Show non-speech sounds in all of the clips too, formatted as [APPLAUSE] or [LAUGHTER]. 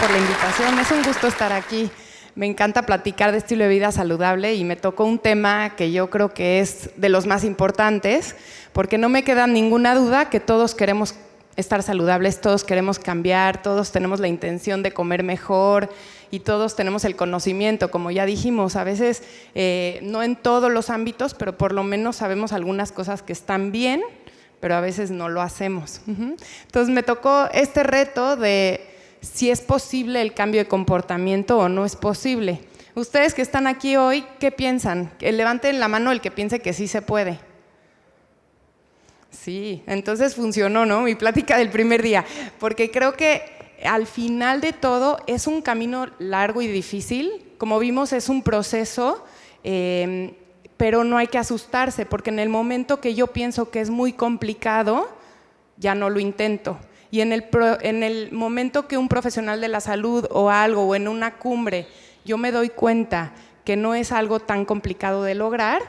por la invitación. Es un gusto estar aquí. Me encanta platicar de estilo de vida saludable y me tocó un tema que yo creo que es de los más importantes, porque no me queda ninguna duda que todos queremos estar saludables, todos queremos cambiar, todos tenemos la intención de comer mejor y todos tenemos el conocimiento, como ya dijimos, a veces eh, no en todos los ámbitos, pero por lo menos sabemos algunas cosas que están bien, pero a veces no lo hacemos. Entonces me tocó este reto de si es posible el cambio de comportamiento o no es posible. Ustedes que están aquí hoy, ¿qué piensan? Levanten la mano el que piense que sí se puede. Sí, entonces funcionó, ¿no? Mi plática del primer día, porque creo que al final de todo es un camino largo y difícil. Como vimos, es un proceso, em, pero no hay que asustarse, porque en el momento que yo pienso que es muy complicado, ya no lo intento. Y en el, momento que un profesional de la salud o algo, o en una cumbre, yo me doy cuenta que no es algo tan complicado de lograr,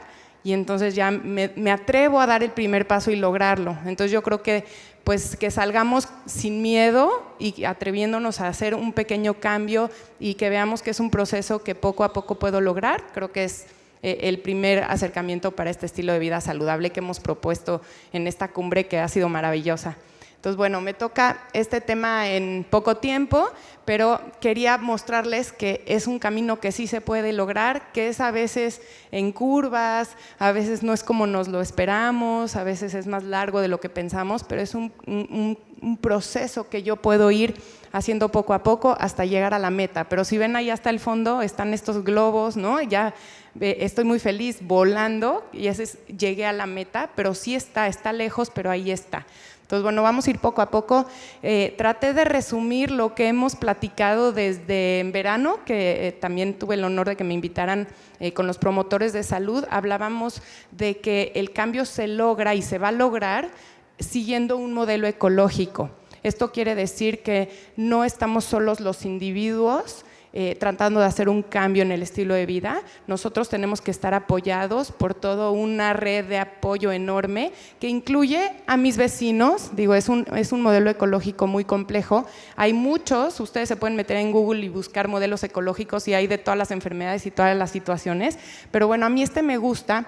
y entonces ya me, atrevo a dar el primer paso y lograrlo. Entonces yo creo que pues que salgamos sin miedo y atreviéndonos a hacer un pequeño cambio y que veamos que es un proceso que poco a poco puedo lograr, creo que es eh, el primer acercamiento para este estilo de vida saludable que hemos propuesto en esta cumbre que ha sido maravillosa. Entonces, bueno, me toca este tema en poco tiempo, pero quería mostrarles que es un camino que sí se puede lograr, que es a veces en curvas, a veces no es como nos lo esperamos, a veces es más largo de lo que pensamos, pero es un, proceso que yo puedo ir haciendo poco a poco hasta llegar a la meta. Pero si ven ahí hasta el fondo, están estos globos, ¿no? Ya estoy muy feliz volando y ese llegué a la meta, pero sí está, está lejos, pero ahí está. Entonces, bueno, vamos a ir poco a poco. Eh, traté de resumir lo que hemos platicado desde en verano, que eh, también tuve el honor de que me invitaran eh, con los promotores de salud. Hablábamos de que el cambio se logra y se va a lograr siguiendo un modelo ecológico. Esto quiere decir que no estamos solos los individuos, eh, tratando de hacer un cambio en el estilo de vida, nosotros tenemos que estar apoyados por toda una red de apoyo enorme que incluye a mis vecinos, digo, es un, es un modelo ecológico muy complejo, hay muchos, ustedes se pueden meter en Google y buscar modelos ecológicos y hay de todas las enfermedades y todas las situaciones, pero bueno, a mí este me gusta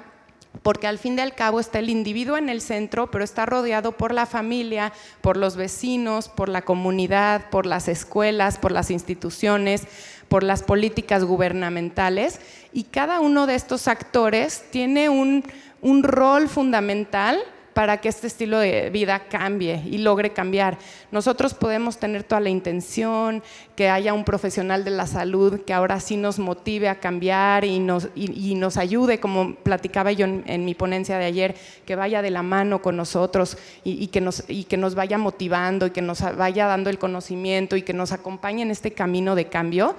porque al fin y al cabo está el individuo en el centro, pero está rodeado por la familia, por los vecinos, por la comunidad, por las escuelas, por las instituciones, por las políticas gubernamentales. Y cada uno de estos actores tiene un, un rol fundamental para que este estilo de vida cambie y logre cambiar. Nosotros podemos tener toda la intención, que haya un profesional de la salud que ahora sí nos motive a cambiar y nos, y, nos ayude, como platicaba yo en, mi ponencia de ayer, que vaya de la mano con nosotros y, que nos, y que nos vaya motivando y que nos vaya dando el conocimiento y que nos acompañe en este camino de cambio.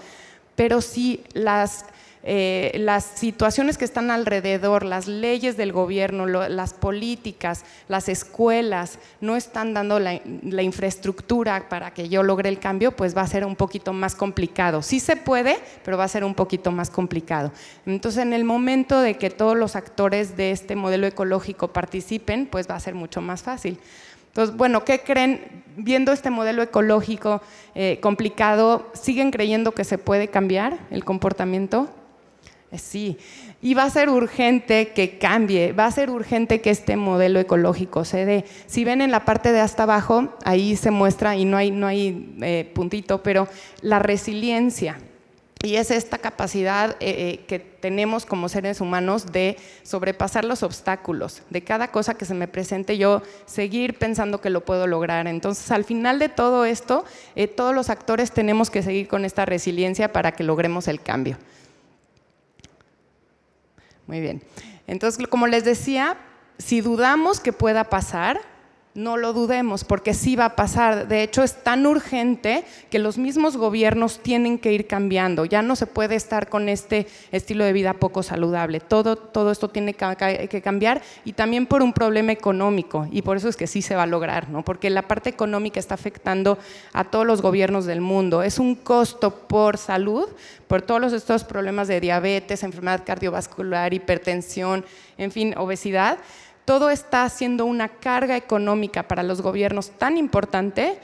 Pero sí, las eh, las situaciones que están alrededor, las leyes del gobierno, las políticas, las escuelas, no están dando la, infraestructura para que yo logre el cambio, pues va a ser un poquito más complicado. Sí se puede, pero va a ser un poquito más complicado. Entonces, en el momento de que todos los actores de este modelo ecológico participen, pues va a ser mucho más fácil. Entonces, bueno, ¿qué creen? Viendo este modelo ecológico eh, complicado, ¿siguen creyendo que se puede cambiar el comportamiento? Eh, sí, y va a ser urgente que cambie, va a ser urgente que este modelo ecológico se dé. Si ven en la parte de hasta abajo, ahí se muestra, y no hay, no hay eh, puntito, pero la resiliencia. Y es esta capacidad eh, que tenemos como seres humanos de sobrepasar los obstáculos, de cada cosa que se me presente yo seguir pensando que lo puedo lograr. Entonces, al final de todo esto, todos los actores tenemos que seguir con esta resiliencia para que logremos el cambio. Muy bien. Entonces, como les decía, si dudamos que pueda pasar, no lo dudemos, porque sí va a pasar. De hecho, es tan urgente que los mismos gobiernos tienen que ir cambiando. Ya no se puede estar con este estilo de vida poco saludable. Todo, todo esto tiene que cambiar y también por un problema económico. Y por eso es que sí se va a lograr, ¿no? porque la parte económica está afectando a todos los gobiernos del mundo. Es un costo por salud, por todos estos problemas de diabetes, enfermedad cardiovascular, hipertensión, en fin, obesidad todo está haciendo una carga económica para los gobiernos tan importante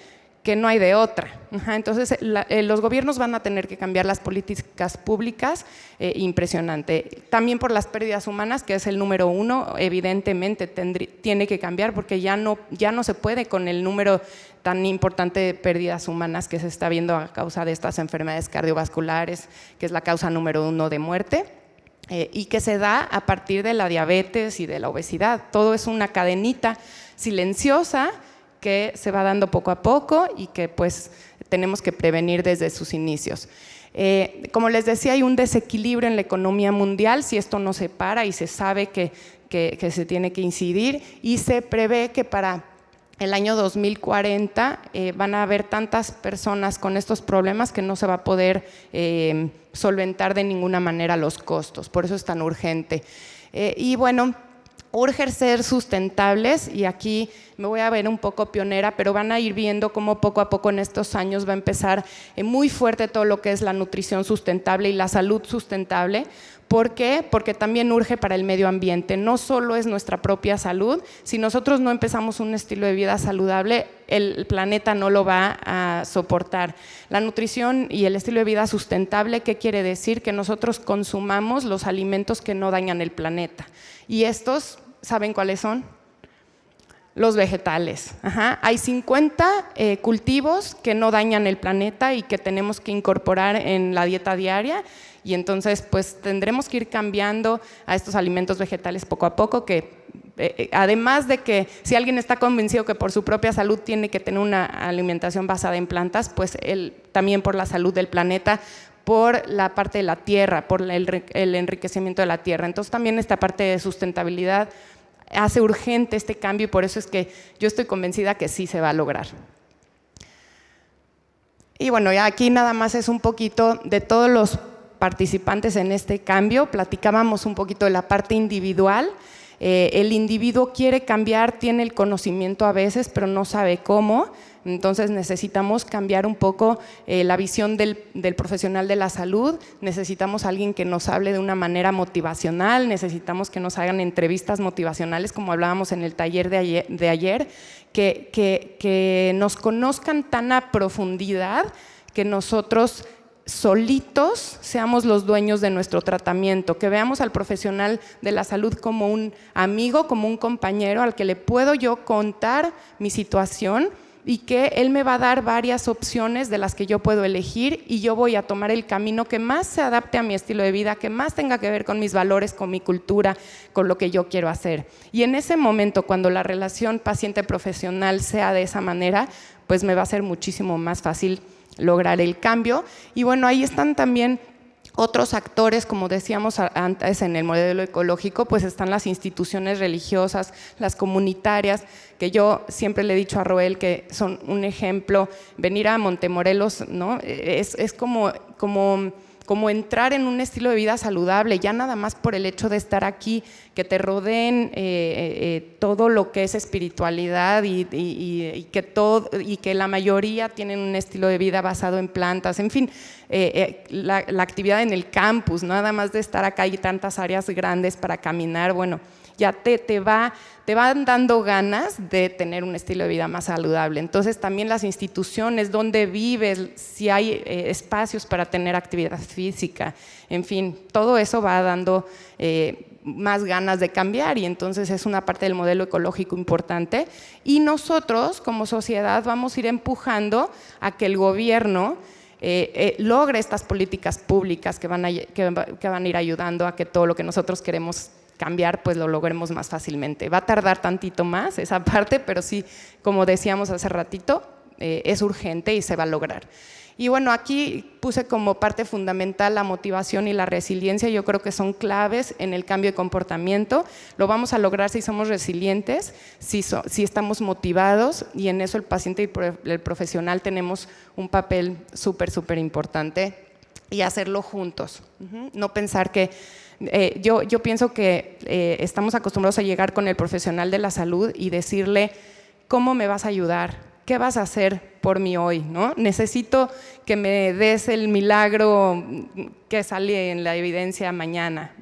que no hay de otra. entonces, eh, los gobiernos van a tener que cambiar las políticas públicas, eh, impresionante. También por las pérdidas humanas, que es el número uno, evidentemente tiene que cambiar porque ya no, ya no se puede con el número tan importante de pérdidas humanas que se está viendo a causa de estas enfermedades cardiovasculares, que es la causa número uno de muerte. Eh, y que se da a partir de la diabetes y de la obesidad. Todo es una cadenita silenciosa que se va dando poco a poco y que pues tenemos que prevenir desde sus inicios. Eh, como les decía, hay un desequilibrio en la economía mundial si esto no se para y se sabe que, se tiene que incidir y se prevé que para el año 2040 eh, van a haber tantas personas con estos problemas que no se va a poder eh, solventar de ninguna manera los costos, por eso es tan urgente. y bueno, urge ser sustentables y aquí me voy a ver un poco pionera, pero van a ir viendo cómo poco a poco en estos años va a empezar eh, muy fuerte todo lo que es la nutrición sustentable y la salud sustentable. ¿Por qué? Porque también urge para el medio ambiente. No solo es nuestra propia salud, si nosotros no empezamos un estilo de vida saludable, el planeta no lo va a soportar. La nutrición y el estilo de vida sustentable, ¿qué quiere decir? Que nosotros consumamos los alimentos que no dañan el planeta. Y estos, ¿saben cuáles son? Los vegetales. Hay 50 eh, cultivos que no dañan el planeta y que tenemos que incorporar en la dieta diaria y entonces pues tendremos que ir cambiando a estos alimentos vegetales poco a poco que eh, eh, además de que si alguien está convencido que por su propia salud tiene que tener una alimentación basada en plantas, pues él, también por la salud del planeta, por la parte de la tierra, por el, enriquecimiento de la tierra. Entonces también esta parte de sustentabilidad hace urgente este cambio y por eso es que yo estoy convencida que sí se va a lograr. Y bueno, ya aquí nada más es un poquito de todos los participantes en este cambio, platicábamos un poquito de la parte individual, eh, el individuo quiere cambiar, tiene el conocimiento a veces, pero no sabe cómo. Entonces necesitamos cambiar un poco eh, la visión del, profesional de la salud, necesitamos alguien que nos hable de una manera motivacional, necesitamos que nos hagan entrevistas motivacionales, como hablábamos en el taller de ayer, que, que nos conozcan tan a profundidad que nosotros solitos seamos los dueños de nuestro tratamiento, que veamos al profesional de la salud como un amigo, como un compañero al que le puedo yo contar mi situación y que él me va a dar varias opciones de las que yo puedo elegir y yo voy a tomar el camino que más se adapte a mi estilo de vida, que más tenga que ver con mis valores, con mi cultura, con lo que yo quiero hacer. Y en ese momento, cuando la relación paciente-profesional sea de esa manera, pues me va a ser muchísimo más fácil lograr el cambio. Y bueno, ahí están también otros actores, como decíamos antes en el modelo ecológico, pues están las instituciones religiosas, las comunitarias, que yo siempre le he dicho a Roel que son un ejemplo. Venir a Montemorelos ¿no? es, es como, como como entrar en un estilo de vida saludable, ya nada más por el hecho de estar aquí, que te rodeen eh, eh, eh, todo lo que es espiritualidad y, que la mayoría tienen un estilo de vida basado en plantas, en fin, la, actividad en el campus, nada más de estar acá y tantas áreas grandes para caminar, bueno, ya te, te, va, te van dando ganas de tener un estilo de vida más saludable. Entonces también las instituciones, donde vives, si hay eh, espacios para tener actividad física, en fin, todo eso va dando eh, más ganas de cambiar y entonces es una parte del modelo ecológico importante. Y nosotros como sociedad vamos a ir empujando a que el gobierno eh, logre estas políticas públicas que van, a, que van a ir ayudando a que todo lo que nosotros queremos cambiar, pues lo logremos más fácilmente. Va a tardar tantito más esa parte, pero sí, como decíamos hace ratito, eh, es urgente y se va a lograr. Y bueno, aquí puse como parte fundamental la motivación y la resiliencia, yo creo que son claves en el cambio de comportamiento. Lo vamos a lograr si somos resilientes, si, si estamos motivados y en eso el paciente y el profesional tenemos un papel súper, súper importante y hacerlo juntos. No pensar que eh, yo, yo, pienso que eh, estamos acostumbrados a llegar con el profesional de la salud y decirle, ¿cómo me vas a ayudar? ¿Qué vas a hacer por mí hoy? ¿no? Necesito que me des el milagro que sale en la evidencia mañana.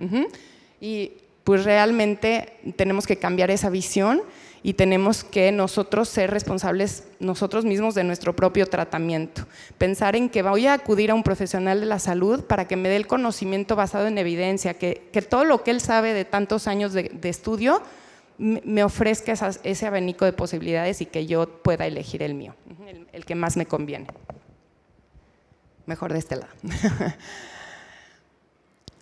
Y pues realmente tenemos que cambiar esa visión y tenemos que nosotros ser responsables nosotros mismos de nuestro propio tratamiento. Pensar en que voy a acudir a un profesional de la salud para que me dé el conocimiento basado en evidencia, que, todo lo que él sabe de tantos años de, estudio me ofrezca ese abanico de posibilidades y que yo pueda elegir el mío, el que más me conviene. Mejor de este lado. [LAUGHS]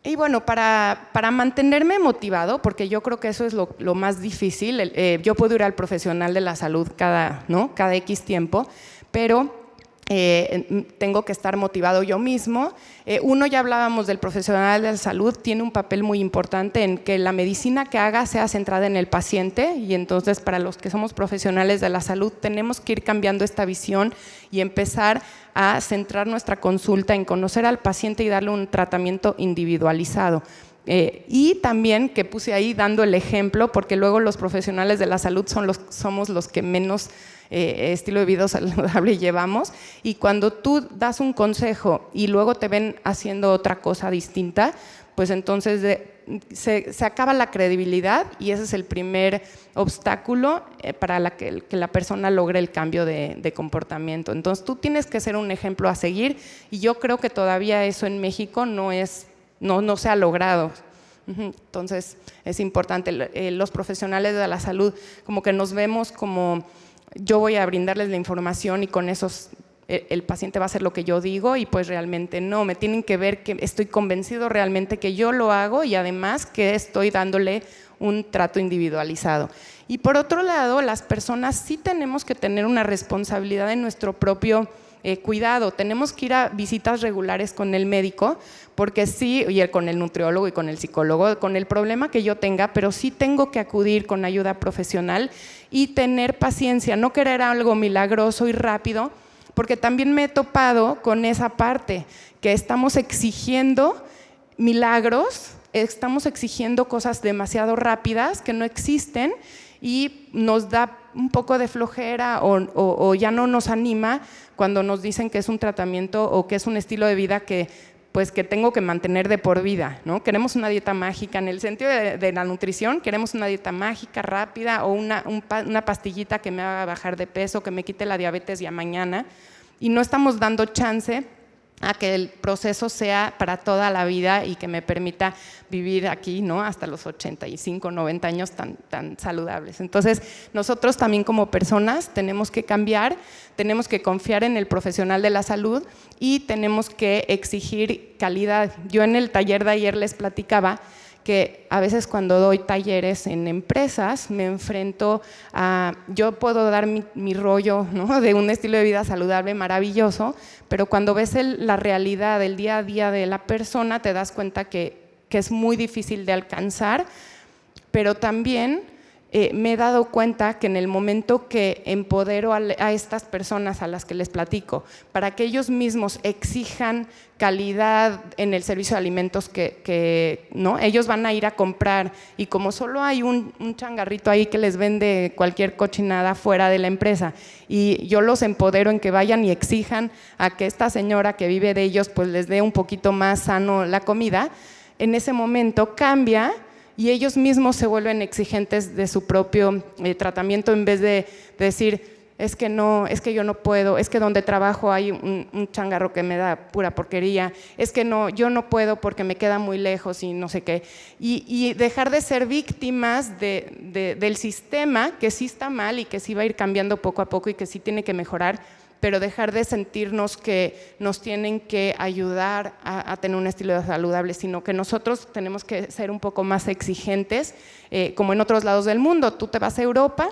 Y bueno, para, para, mantenerme motivado, porque yo creo que eso es lo, lo más difícil, eh, yo puedo ir al profesional de la salud cada, ¿no? cada X tiempo, pero eh, tengo que estar motivado yo mismo. Eh, uno, ya hablábamos del profesional de la salud, tiene un papel muy importante en que la medicina que haga sea centrada en el paciente y entonces para los que somos profesionales de la salud tenemos que ir cambiando esta visión y empezar a centrar nuestra consulta en conocer al paciente y darle un tratamiento individualizado. Eh, y también que puse ahí dando el ejemplo, porque luego los profesionales de la salud son los, somos los que menos eh, estilo de vida [LAUGHS] saludable llevamos y cuando tú das un consejo y luego te ven haciendo otra cosa distinta, pues entonces se, acaba la credibilidad y ese es el primer obstáculo eh, para que, la persona logre el cambio de, comportamiento. Entonces tú tienes que ser un ejemplo a seguir y yo creo que todavía eso en México no, es, no, no se ha logrado. Entonces es importante, eh, los profesionales de la salud como que nos vemos como yo voy a brindarles la información y con eso el paciente va a hacer lo que yo digo y pues realmente no, me tienen que ver que estoy convencido realmente que yo lo hago y además que estoy dándole un trato individualizado. Y por otro lado, las personas sí tenemos que tener una responsabilidad en nuestro propio eh, cuidado, tenemos que ir a visitas regulares con el médico, porque sí, y con el nutriólogo y con el psicólogo, con el problema que yo tenga, pero sí tengo que acudir con ayuda profesional y tener paciencia, no querer algo milagroso y rápido, porque también me he topado con esa parte, que estamos exigiendo milagros, estamos exigiendo cosas demasiado rápidas que no existen y nos da un poco de flojera o, ya no nos anima cuando nos dicen que es un tratamiento o que es un estilo de vida que pues que tengo que mantener de por vida, ¿no? Queremos una dieta mágica, en el sentido de, la nutrición, queremos una dieta mágica, rápida, o una, una, pastillita que me haga bajar de peso, que me quite la diabetes ya mañana, y no estamos dando chance a que el proceso sea para toda la vida y que me permita vivir aquí ¿no? hasta los 85, 90 años tan, tan saludables. Entonces, nosotros también como personas tenemos que cambiar, tenemos que confiar en el profesional de la salud y tenemos que exigir calidad. Yo en el taller de ayer les platicaba que a veces cuando doy talleres en empresas me enfrento a, yo puedo dar mi, rollo [LAUGHS] de un estilo de vida saludable maravilloso, pero cuando ves la realidad del día a día de la persona te das cuenta que, que es muy difícil de alcanzar, pero también eh, me he dado cuenta que en el momento que empodero a, estas personas a las que les platico, para que ellos mismos exijan calidad en el servicio de alimentos que, ¿no? ellos van a ir a comprar y como solo hay un, un, changarrito ahí que les vende cualquier cochinada fuera de la empresa y yo los empodero en que vayan y exijan a que esta señora que vive de ellos pues les dé un poquito más sano la comida, en ese momento cambia y ellos mismos se vuelven exigentes de su propio eh, tratamiento en vez de, decir, es que no, es que yo no puedo, es que donde trabajo hay un, changarro que me da pura porquería, es que no, yo no puedo porque me queda muy lejos y no sé qué. Y, dejar de ser víctimas del sistema que sí está mal y que sí va a ir cambiando poco a poco y que sí tiene que mejorar, pero dejar de sentirnos que nos tienen que ayudar a, tener un estilo saludable, sino que nosotros tenemos que ser un poco más exigentes, eh, como en otros lados del mundo. Tú te vas a Europa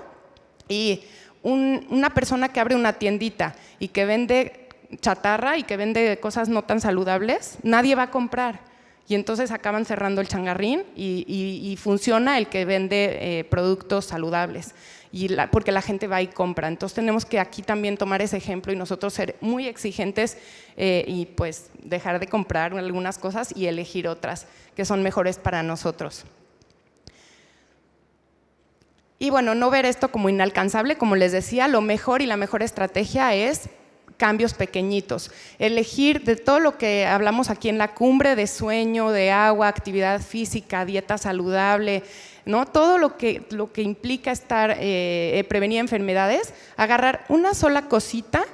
y una persona que abre una tiendita y que vende chatarra y que vende cosas no tan saludables, nadie va a comprar. Y entonces acaban cerrando el changarrín y, funciona el que vende eh, productos saludables porque la gente va y compra. Entonces tenemos que aquí también tomar ese ejemplo y nosotros ser muy exigentes eh, y pues dejar de comprar algunas cosas y elegir otras que son mejores para nosotros. Y bueno, no ver esto como inalcanzable, como les decía, lo mejor y la mejor estrategia es cambios pequeñitos. Elegir de todo lo que hablamos aquí en la cumbre de sueño, de agua, actividad física, dieta saludable, ¿no? todo lo que, lo que implica estar, eh, prevenir enfermedades, agarrar una sola cosita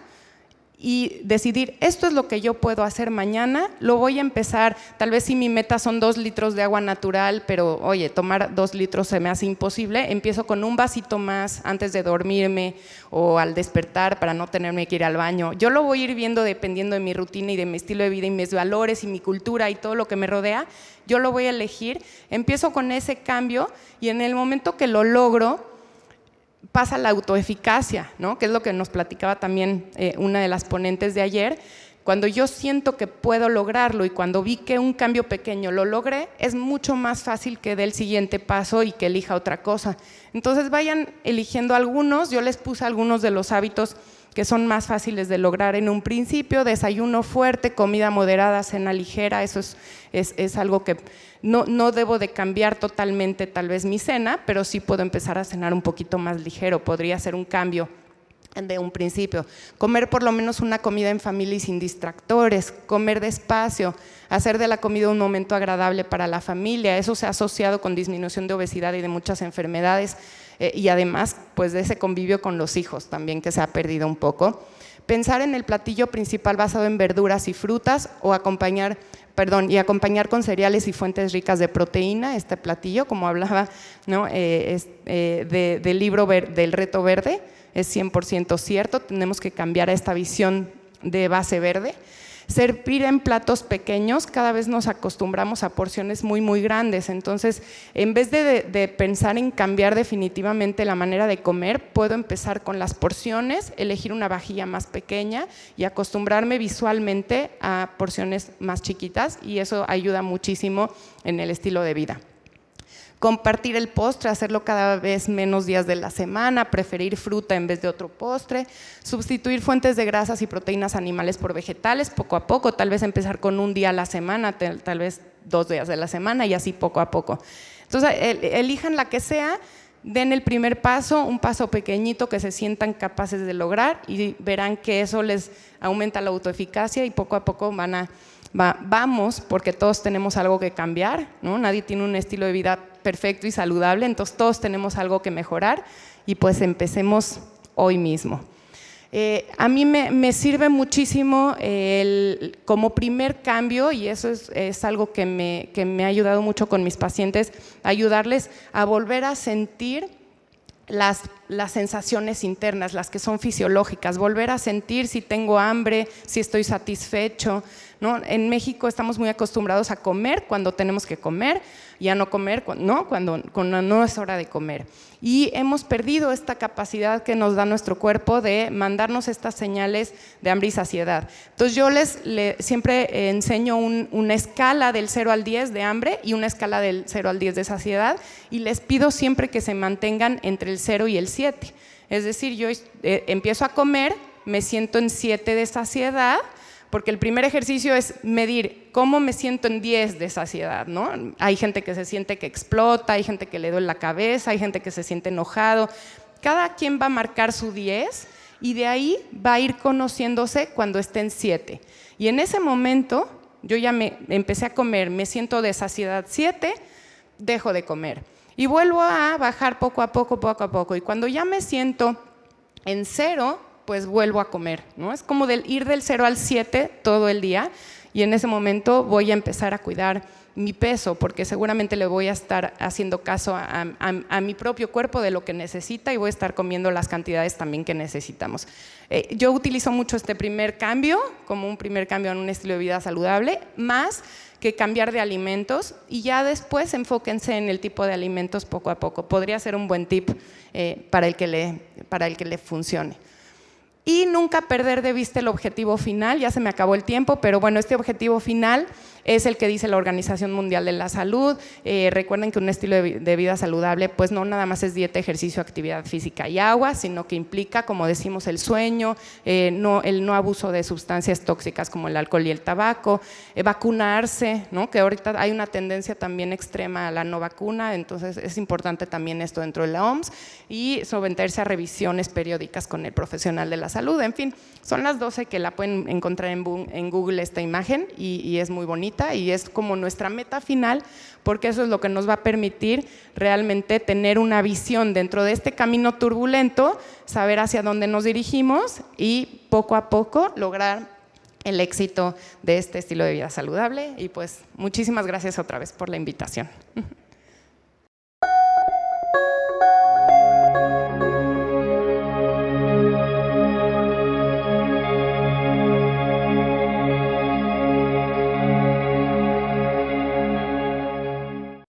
y decidir, esto es lo que yo puedo hacer mañana, lo voy a empezar, tal vez si mi meta son dos litros de agua natural, pero oye, tomar dos litros se me hace imposible, empiezo con un vasito más antes de dormirme o al despertar para no tenerme que ir al baño. Yo lo voy a ir viendo dependiendo de mi rutina y de mi estilo de vida y mis valores y mi cultura y todo lo que me rodea, yo lo voy a elegir, empiezo con ese cambio y en el momento que lo logro, pasa la autoeficacia, ¿no? que es lo que nos platicaba también eh, una de las ponentes de ayer. Cuando yo siento que puedo lograrlo y cuando vi que un cambio pequeño lo logré, es mucho más fácil que dé el siguiente paso y que elija otra cosa. Entonces vayan eligiendo algunos, yo les puse algunos de los hábitos que son más fáciles de lograr en un principio, desayuno fuerte, comida moderada, cena ligera, eso es, es, es algo que no, no, debo de cambiar totalmente tal vez mi cena, pero sí puedo empezar a cenar un poquito más ligero, podría ser un cambio de un principio. Comer por lo menos una comida en familia y sin distractores, comer despacio, hacer de la comida un momento agradable para la familia, eso se ha asociado con disminución de obesidad y de muchas enfermedades eh, y además pues de ese convivio con los hijos también que se ha perdido un poco. Pensar en el platillo principal basado en verduras y frutas o acompañar perdón, y acompañar con cereales y fuentes ricas de proteína este platillo, como hablaba ¿no? Eh, eh, del libro del reto verde, es 100% cierto, tenemos que cambiar a esta visión de base verde. Servir en platos pequeños, cada vez nos acostumbramos a porciones muy, muy grandes. Entonces, en vez de, pensar en cambiar definitivamente la manera de comer, puedo empezar con las porciones, elegir una vajilla más pequeña y acostumbrarme visualmente a porciones más chiquitas y eso ayuda muchísimo en el estilo de vida compartir el postre, hacerlo cada vez menos días de la semana, preferir fruta en vez de otro postre, sustituir fuentes de grasas y proteínas animales por vegetales poco a poco, tal vez empezar con un día a la semana, tal vez dos días de la semana y así poco a poco. Entonces, elijan la que sea, den el primer paso, un paso pequeñito que se sientan capaces de lograr y verán que eso les aumenta la autoeficacia y poco a poco van a vamos, porque todos tenemos algo que cambiar, ¿no? nadie tiene un estilo de vida perfecto y saludable, entonces todos tenemos algo que mejorar y pues empecemos hoy mismo. Eh, a mí me, sirve muchísimo como primer cambio, y eso es, algo que me, que me ha ayudado mucho con mis pacientes, ayudarles a volver a sentir las, las, sensaciones internas, las que son fisiológicas, volver a sentir si tengo hambre, si estoy satisfecho, en México estamos muy acostumbrados a comer cuando tenemos que comer y a no comer ¿no? cuando, cuando no es hora de comer. Y hemos perdido esta capacidad que nos da nuestro cuerpo de mandarnos estas señales de hambre y saciedad. Entonces yo les, siempre enseño una escala del 0 al 10 de hambre y una escala del 0 al 10 de saciedad y les pido siempre que se mantengan entre el 0 y el 7. Es decir, yo eh, empiezo a comer, me siento en 7 de saciedad, porque el primer ejercicio es medir cómo me siento en 10 de saciedad, ¿no? Hay gente que se siente que explota, hay gente que le duele la cabeza, hay gente que se siente enojado. Cada quien va a marcar su 10 y de ahí va a ir conociéndose cuando esté en 7. Y en ese momento yo ya me empecé a comer, me siento de saciedad 7, dejo de comer. Y vuelvo a bajar poco a poco, poco a poco. Y cuando ya me siento en cero, pues vuelvo a comer, ¿no? Es como ir del 0 al 7 todo el día y en ese momento voy a empezar a cuidar mi peso, porque seguramente le voy a estar haciendo caso a, mi propio cuerpo de lo que necesita y voy a estar comiendo las cantidades también que necesitamos. Eh, yo utilizo mucho este primer cambio como un primer cambio en un estilo de vida saludable, más que cambiar de alimentos y ya después enfóquense en el tipo de alimentos poco a poco. Podría ser un buen tip eh, para, el que le, para el que le funcione y nunca perder de vista el objetivo final, ya se me acabó el tiempo, pero bueno, este objetivo final es el que dice la Organización Mundial de la Salud. Eh, recuerden que un estilo de, vida saludable pues no nada más es dieta, ejercicio, actividad física y agua, sino que implica, como decimos, el sueño, eh, no, el no abuso de sustancias tóxicas como el alcohol y el tabaco, eh, vacunarse, ¿no? que ahorita hay una tendencia también extrema a la no vacuna, entonces es importante también esto dentro de la OMS y someterse a revisiones periódicas con el profesional de la salud en fin. Son las 12 que la pueden encontrar en, Google esta imagen y, es muy bonita y es como nuestra meta final porque eso es lo que nos va a permitir realmente tener una visión dentro de este camino turbulento, saber hacia dónde nos dirigimos y poco a poco lograr el éxito de este estilo de vida saludable. Y pues muchísimas gracias otra vez por la invitación. [LAUGHS]